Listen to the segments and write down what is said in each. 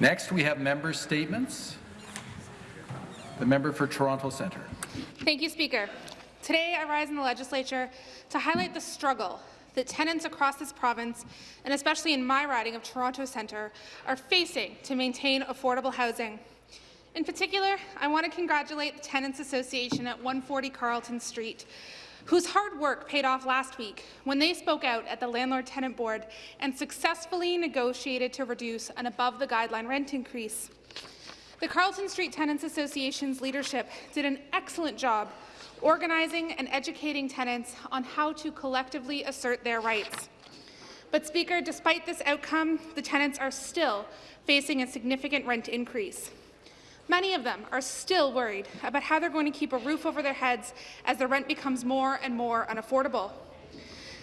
Next, we have member statements. The member for Toronto Centre. Thank you, Speaker. Today, I rise in the legislature to highlight the struggle that tenants across this province, and especially in my riding of Toronto Centre, are facing to maintain affordable housing. In particular, I want to congratulate the Tenants Association at 140 Carlton Street, whose hard work paid off last week when they spoke out at the Landlord-Tenant Board and successfully negotiated to reduce an above-the-guideline rent increase. The Carlton Street Tenants Association's leadership did an excellent job organizing and educating tenants on how to collectively assert their rights. But, Speaker, despite this outcome, the tenants are still facing a significant rent increase. Many of them are still worried about how they're going to keep a roof over their heads as the rent becomes more and more unaffordable.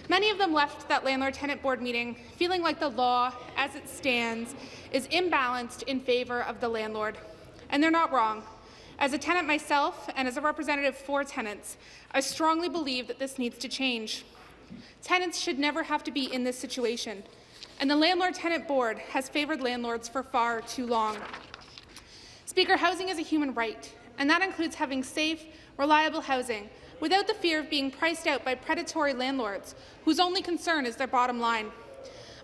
Many of them left that landlord-tenant board meeting feeling like the law, as it stands, is imbalanced in favour of the landlord. And they're not wrong. As a tenant myself and as a representative for tenants, I strongly believe that this needs to change. Tenants should never have to be in this situation, and the Landlord-Tenant Board has favoured landlords for far too long. Speaker, housing is a human right, and that includes having safe, reliable housing without the fear of being priced out by predatory landlords whose only concern is their bottom line.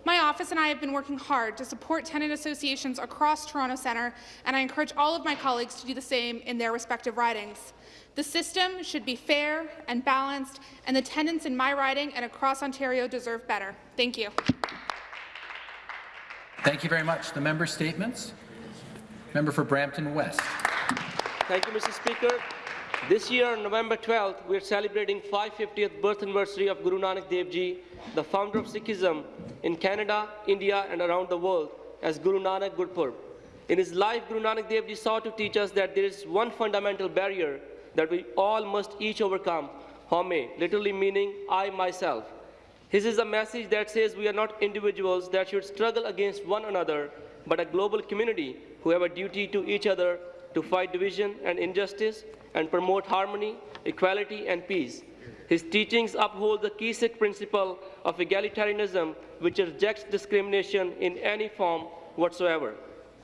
My office and I have been working hard to support tenant associations across Toronto Centre, and I encourage all of my colleagues to do the same in their respective ridings. The system should be fair and balanced, and the tenants in my riding and across Ontario deserve better. Thank you. Thank you very much. The member statements. Member for Brampton West. Thank you, Mr. Speaker. This year, on November 12th, we are celebrating 550th birth anniversary of Guru Nanak Dev Ji, the founder of Sikhism in Canada, India, and around the world as Guru Nanak Gurpurb. In his life, Guru Nanak Dev Ji sought to teach us that there is one fundamental barrier that we all must each overcome, Haumai, literally meaning I myself. His is a message that says we are not individuals that should struggle against one another, but a global community who have a duty to each other to fight division and injustice and promote harmony, equality, and peace. His teachings uphold the key Sikh principle of egalitarianism, which rejects discrimination in any form whatsoever.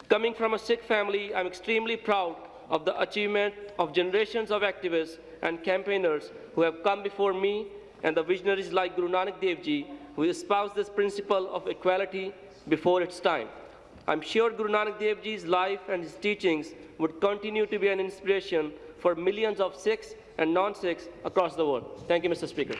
Coming from a Sikh family, I'm extremely proud of the achievement of generations of activists and campaigners who have come before me and the visionaries like Guru Nanak Dev Ji, who espoused this principle of equality before its time. I'm sure Guru Nanak Dev Ji's life and his teachings would continue to be an inspiration for millions of Sikhs and non-Sikhs across the world. Thank you, Mr. Speaker.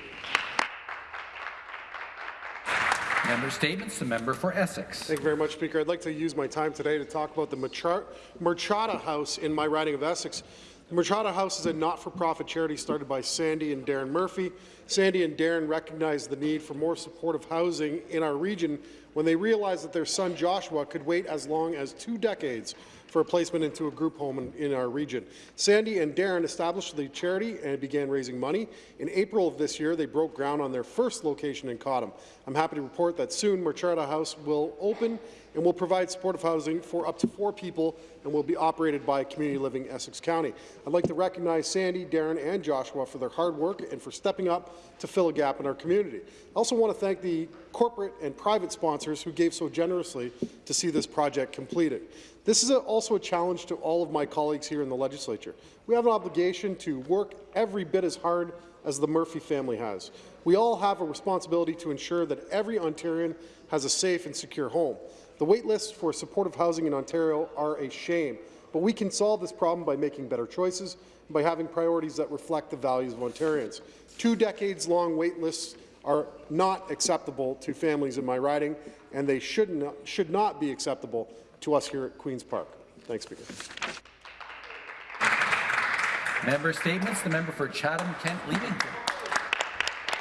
Member statements. The member for Essex. Thank you very much, Speaker. I'd like to use my time today to talk about the Murchada House in my riding of Essex. The Murchada House is a not-for-profit charity started by Sandy and Darren Murphy. Sandy and Darren recognized the need for more supportive housing in our region when they realized that their son Joshua could wait as long as two decades for a placement into a group home in, in, our region. Sandy and Darren established the charity and began raising money. In April of this year, they broke ground on their first location in Cottam. I'm happy to report that soon Murchada House will open and will provide supportive housing for up to four people and will be operated by Community Living Essex County. I'd like to recognize Sandy, Darren, and Joshua for their hard work and for stepping up to fill a gap in our community. I also want to thank the corporate and private sponsors who gave so generously to see this project completed. This is a, also a challenge to all of my colleagues here in the legislature. We have an obligation to work every bit as hard as the Murphy family has. We all have a responsibility to ensure that every Ontarian has a safe and secure home. The wait lists for supportive housing in Ontario are a shame, but we can solve this problem by making better choices and by having priorities that reflect the values of Ontarians. Two decades-long wait lists are not acceptable to families in my riding, and they should not, should not be acceptable to us here at Queen's Park. Thanks, Speaker. Member statements. The member for Chatham-Kent Leamington.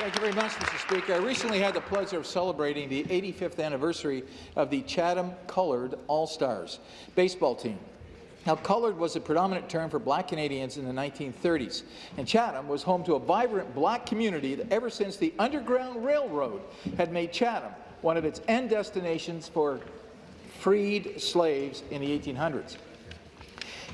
Thank you very much, Mr. Speaker. I recently had the pleasure of celebrating the 85th anniversary of the Chatham Coloured All-Stars baseball team. Now, coloured was a predominant term for black Canadians in the 1930s, and Chatham was home to a vibrant black community that ever since the Underground Railroad had made Chatham one of its end destinations for freed slaves in the 1800s.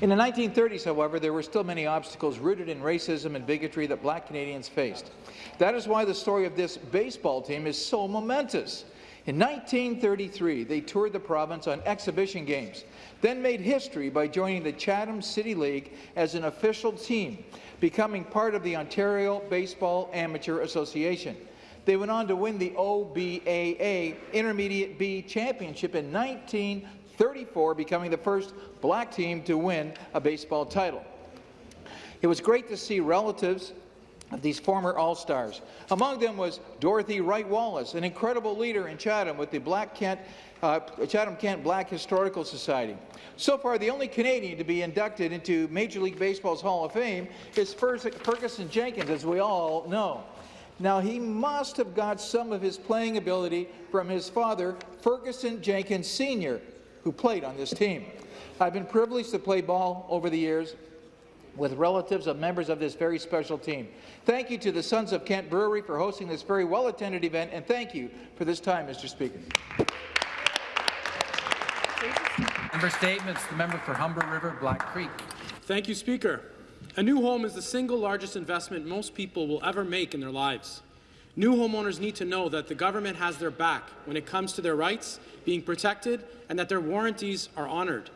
In the 1930s, however, there were still many obstacles rooted in racism and bigotry that black Canadians faced. That is why the story of this baseball team is so momentous. In 1933, they toured the province on exhibition games, then made history by joining the Chatham City League as an official team, becoming part of the Ontario Baseball Amateur Association. They went on to win the OBAA Intermediate B Championship in 1934, becoming the first black team to win a baseball title. It was great to see relatives of these former All-Stars. Among them was Dorothy Wright Wallace, an incredible leader in Chatham with the Black Kent, uh, Chatham-Kent Black Historical Society. So far, the only Canadian to be inducted into Major League Baseball's Hall of Fame is Ferguson Jenkins, as we all know. Now, he must have got some of his playing ability from his father, Ferguson Jenkins Sr., who played on this team. I've been privileged to play ball over the years with relatives of members of this very special team. Thank you to the Sons of Kent Brewery for hosting this very well-attended event, and thank you for this time, Mr. Speaker. Member statements. The member for Humber River, Black Creek. Thank you, Speaker. A new home is the single largest investment most people will ever make in their lives. New homeowners need to know that the government has their back when it comes to their rights being protected and that their warranties are honoured.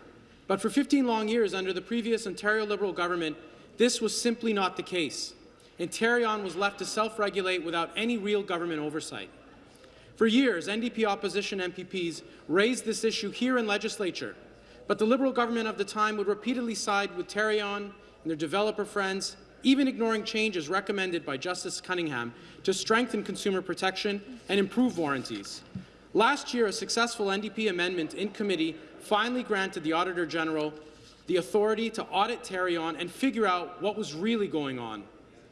But for 15 long years under the previous Ontario Liberal government, this was simply not the case. Ontario was left to self-regulate without any real government oversight. For years, NDP opposition MPPs raised this issue here in legislature, but the Liberal government of the time would repeatedly side with Tarion and their developer friends, even ignoring changes recommended by Justice Cunningham to strengthen consumer protection and improve warranties. Last year, a successful NDP amendment in committee finally granted the Auditor General the authority to audit Tarion and figure out what was really going on.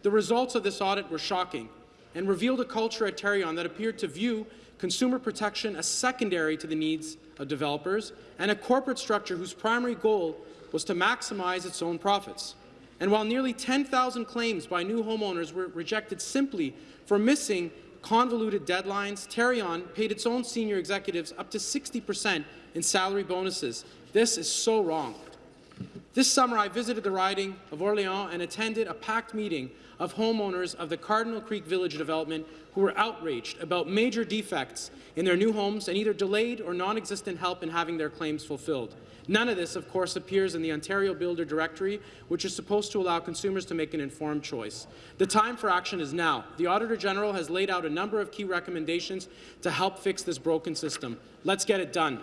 The results of this audit were shocking and revealed a culture at Tarion that appeared to view consumer protection as secondary to the needs of developers and a corporate structure whose primary goal was to maximize its own profits. And while nearly 10,000 claims by new homeowners were rejected simply for missing convoluted deadlines, Tarion paid its own senior executives up to 60 percent in salary bonuses. This is so wrong. This summer, I visited the riding of Orléans and attended a packed meeting of homeowners of the Cardinal Creek Village development who were outraged about major defects in their new homes and either delayed or non-existent help in having their claims fulfilled. None of this, of course, appears in the Ontario Builder Directory, which is supposed to allow consumers to make an informed choice. The time for action is now. The Auditor General has laid out a number of key recommendations to help fix this broken system. Let's get it done.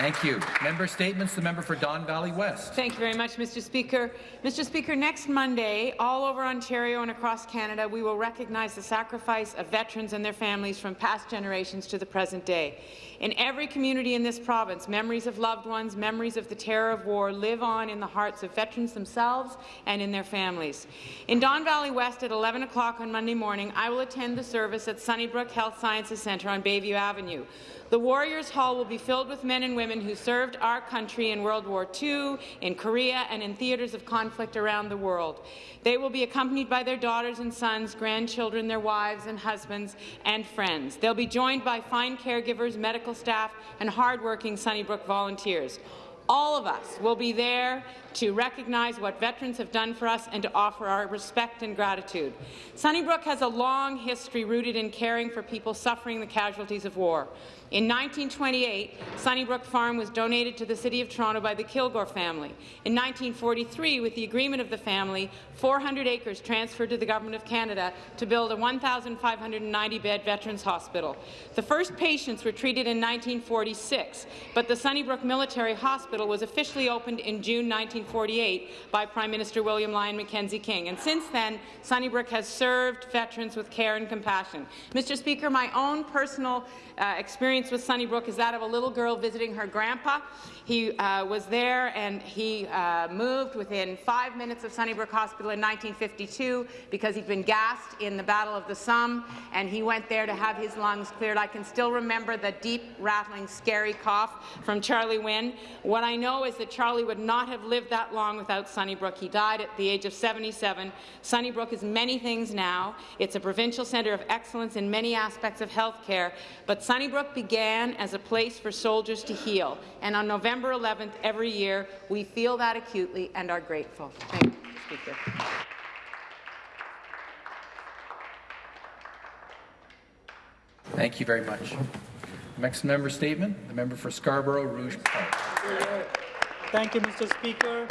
Thank you. Member statements. The member for Don Valley West. Thank you very much, Mr. Speaker. Mr. Speaker, next Monday, all over Ontario and across Canada, we will recognize the sacrifice of veterans and their families from past generations to the present day. In every community in this province, memories of loved ones, memories of the terror of war live on in the hearts of veterans themselves and in their families. In Don Valley West at 11 o'clock on Monday morning, I will attend the service at Sunnybrook Health Sciences Centre on Bayview Avenue. The Warriors Hall will be filled with men and women who served our country in World War II, in Korea, and in theatres of conflict around the world. They will be accompanied by their daughters and sons, grandchildren, their wives and husbands, and friends. They'll be joined by fine caregivers, medical staff, and hardworking Sunnybrook volunteers. All of us will be there to recognize what veterans have done for us and to offer our respect and gratitude. Sunnybrook has a long history rooted in caring for people suffering the casualties of war. In 1928, Sunnybrook Farm was donated to the City of Toronto by the Kilgour family. In 1943, with the agreement of the family, 400 acres transferred to the Government of Canada to build a 1,590-bed Veterans Hospital. The first patients were treated in 1946, but the Sunnybrook Military Hospital was officially opened in June 1948 by Prime Minister William Lyon Mackenzie King, and since then, Sunnybrook has served veterans with care and compassion. Mr. Speaker, my own personal uh, experience with Sunnybrook is that of a little girl visiting her grandpa. He uh, was there and he uh, moved within five minutes of Sunnybrook Hospital in 1952 because he'd been gassed in the Battle of the Somme and he went there to have his lungs cleared. I can still remember the deep, rattling, scary cough from Charlie Wynn. What I know is that Charlie would not have lived that long without Sunnybrook. He died at the age of 77. Sunnybrook is many things now. It's a provincial centre of excellence in many aspects of health care, but Sunnybrook began as a place for soldiers to heal, and on November 11th every year, we feel that acutely and are grateful. Thank you, Speaker. Thank you very much. Next member statement, the member for Scarborough Rouge Park. Thank you, Mr. Speaker.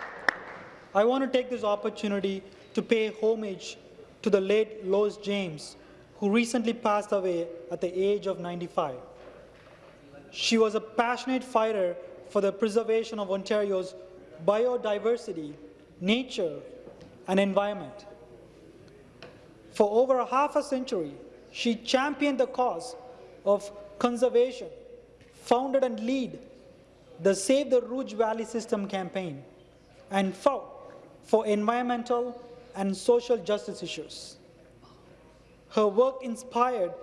I want to take this opportunity to pay homage to the late Lois James, who recently passed away at the age of 95. She was a passionate fighter for the preservation of Ontario's biodiversity, nature, and environment. For over half a century, she championed the cause of conservation, founded and lead the Save the Rouge Valley System campaign, and fought for environmental and social justice issues. Her work inspired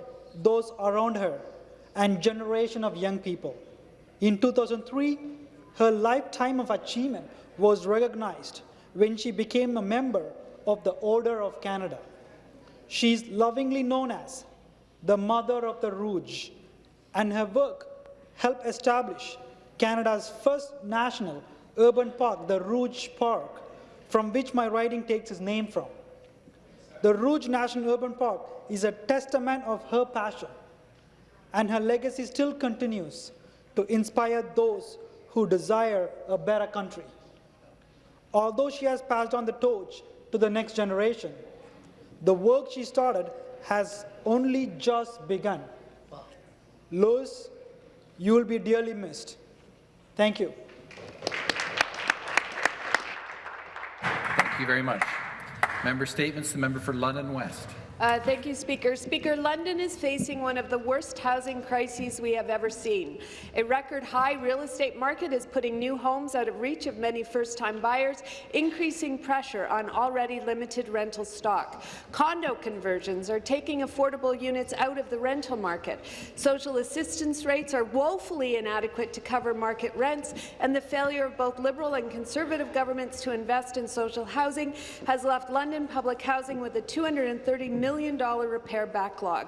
those around her and generation of young people. In 2003, her lifetime of achievement was recognized when she became a member of the Order of Canada. She is lovingly known as the Mother of the Rouge, and her work helped establish Canada's first national urban park, the Rouge Park, from which my writing takes its name from. The Rouge National Urban Park is a testament of her passion, and her legacy still continues to inspire those who desire a better country. Although she has passed on the torch to the next generation, the work she started has only just begun. Lois, you will be dearly missed. Thank you. Thank you very much. Member statements, the member for London West. Uh, thank you, Speaker. Speaker, London is facing one of the worst housing crises we have ever seen. A record-high real estate market is putting new homes out of reach of many first-time buyers, increasing pressure on already limited rental stock. Condo conversions are taking affordable units out of the rental market. Social assistance rates are woefully inadequate to cover market rents, and the failure of both Liberal and Conservative governments to invest in social housing has left London public housing with a 230 million million repair backlog.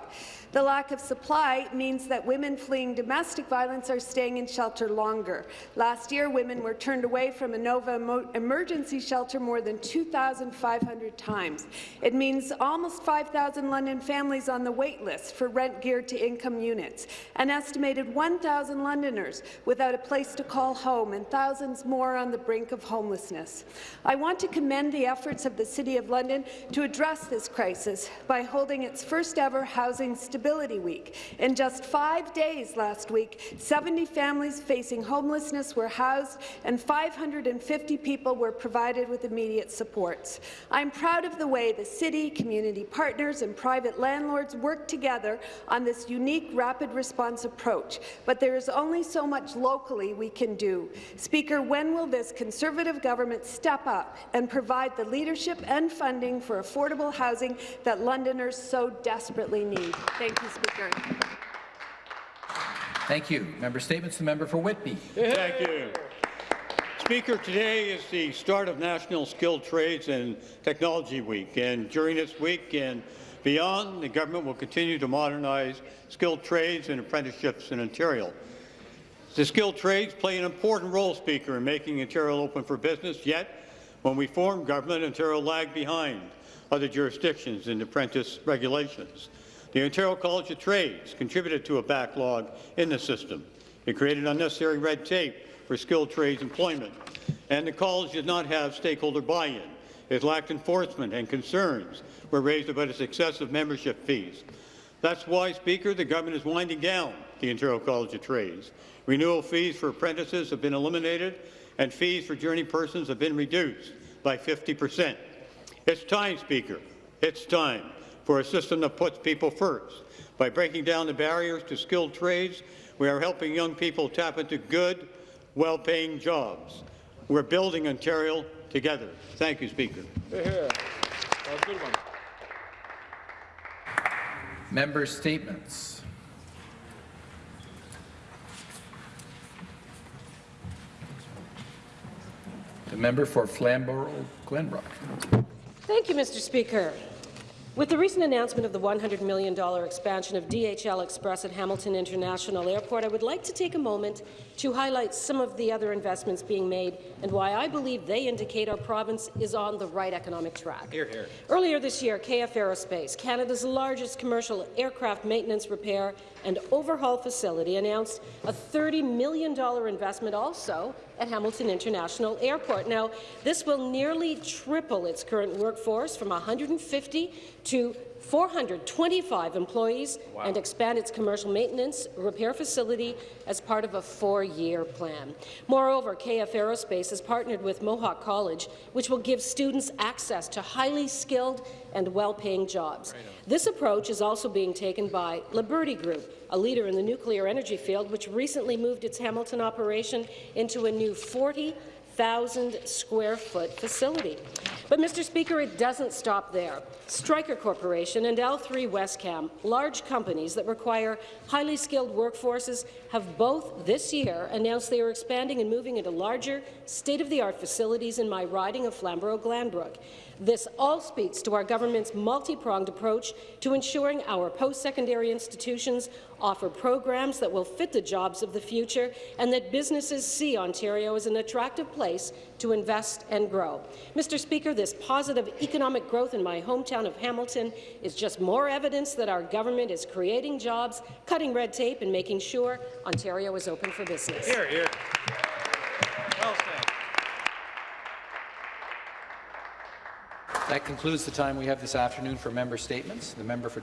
The lack of supply means that women fleeing domestic violence are staying in shelter longer. Last year, women were turned away from Anova emergency shelter more than 2,500 times. It means almost 5,000 London families on the wait list for rent geared to income units, an estimated 1,000 Londoners without a place to call home, and thousands more on the brink of homelessness. I want to commend the efforts of the City of London to address this crisis by holding its first ever Housing Stability Week. In just five days last week, 70 families facing homelessness were housed and 550 people were provided with immediate supports. I'm proud of the way the city, community partners and private landlords work together on this unique rapid response approach, but there is only so much locally we can do. Speaker, when will this Conservative government step up and provide the leadership and funding for affordable housing that London Londoners so desperately need. Thank you, Speaker. Thank you. Member statements, the member for Whitby. Thank you. Speaker, today is the start of National Skilled Trades and Technology Week, and during this week and beyond, the government will continue to modernize skilled trades and apprenticeships in Ontario. The skilled trades play an important role, Speaker, in making Ontario open for business, yet when we formed government, Ontario lagged behind other jurisdictions in apprentice regulations. The Ontario College of Trades contributed to a backlog in the system. It created unnecessary red tape for skilled trades employment, and the college did not have stakeholder buy-in. It lacked enforcement, and concerns were raised about its excessive membership fees. That's why, Speaker, the government is winding down the Ontario College of Trades. Renewal fees for apprentices have been eliminated, and fees for journey persons have been reduced by 50 percent. It's time, Speaker. It's time for a system that puts people first. By breaking down the barriers to skilled trades, we are helping young people tap into good, well-paying jobs. We're building Ontario together. Thank you, Speaker. Member statements. The member for Flamborough Glanbrook. Thank you, Mr. Speaker. With the recent announcement of the $100 million expansion of DHL Express at Hamilton International Airport, I would like to take a moment to highlight some of the other investments being made and why I believe they indicate our province is on the right economic track. Hear, hear. Earlier this year, KF Aerospace, Canada's largest commercial aircraft maintenance, repair and overhaul facility, announced a $30 million investment also at Hamilton International Airport. Now, this will nearly triple its current workforce from 150 to 425 employees and expand its commercial maintenance repair facility as part of a four-year plan. Moreover, KF Aerospace has partnered with Mohawk College, which will give students access to highly skilled and well-paying jobs. This approach is also being taken by Liberty Group, a leader in the nuclear energy field, which recently moved its Hamilton operation into a new 40 1,000 square foot facility. But, Mr. Speaker, it doesn't stop there. Stryker Corporation and L3 Wescam, large companies that require highly skilled workforces, have both this year announced they are expanding and moving into larger, state-of-the-art facilities in my riding of Flamborough-Glanbrook. This all speaks to our government's multi-pronged approach to ensuring our post-secondary institutions offer programs that will fit the jobs of the future and that businesses see Ontario as an attractive place to invest and grow. Mr. Speaker, this positive economic growth in my hometown of Hamilton is just more evidence that our government is creating jobs, cutting red tape and making sure Ontario is open for business. Hear, hear. Well said. That concludes the time we have this afternoon for member statements. The member for